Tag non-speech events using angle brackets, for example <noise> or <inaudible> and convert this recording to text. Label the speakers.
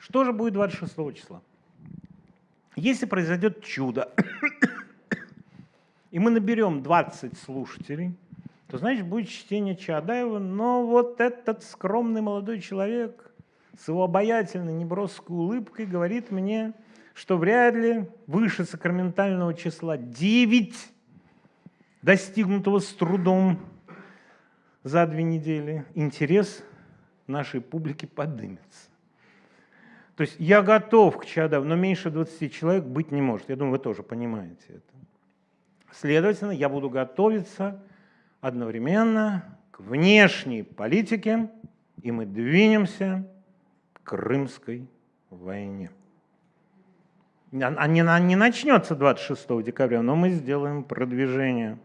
Speaker 1: Что же будет 26 числа? Если произойдет чудо, <coughs> и мы наберем 20 слушателей, то, значит, будет чтение Чаадаева, но вот этот скромный молодой человек с его обаятельной неброской улыбкой говорит мне, что вряд ли выше сакраментального числа 9, достигнутого с трудом за две недели, интерес нашей публики подымется. То есть я готов к чадам, но меньше 20 человек быть не может. Я думаю, вы тоже понимаете это. Следовательно, я буду готовиться одновременно к внешней политике, и мы двинемся к Крымской войне. Она не начнется 26 декабря, но мы сделаем продвижение.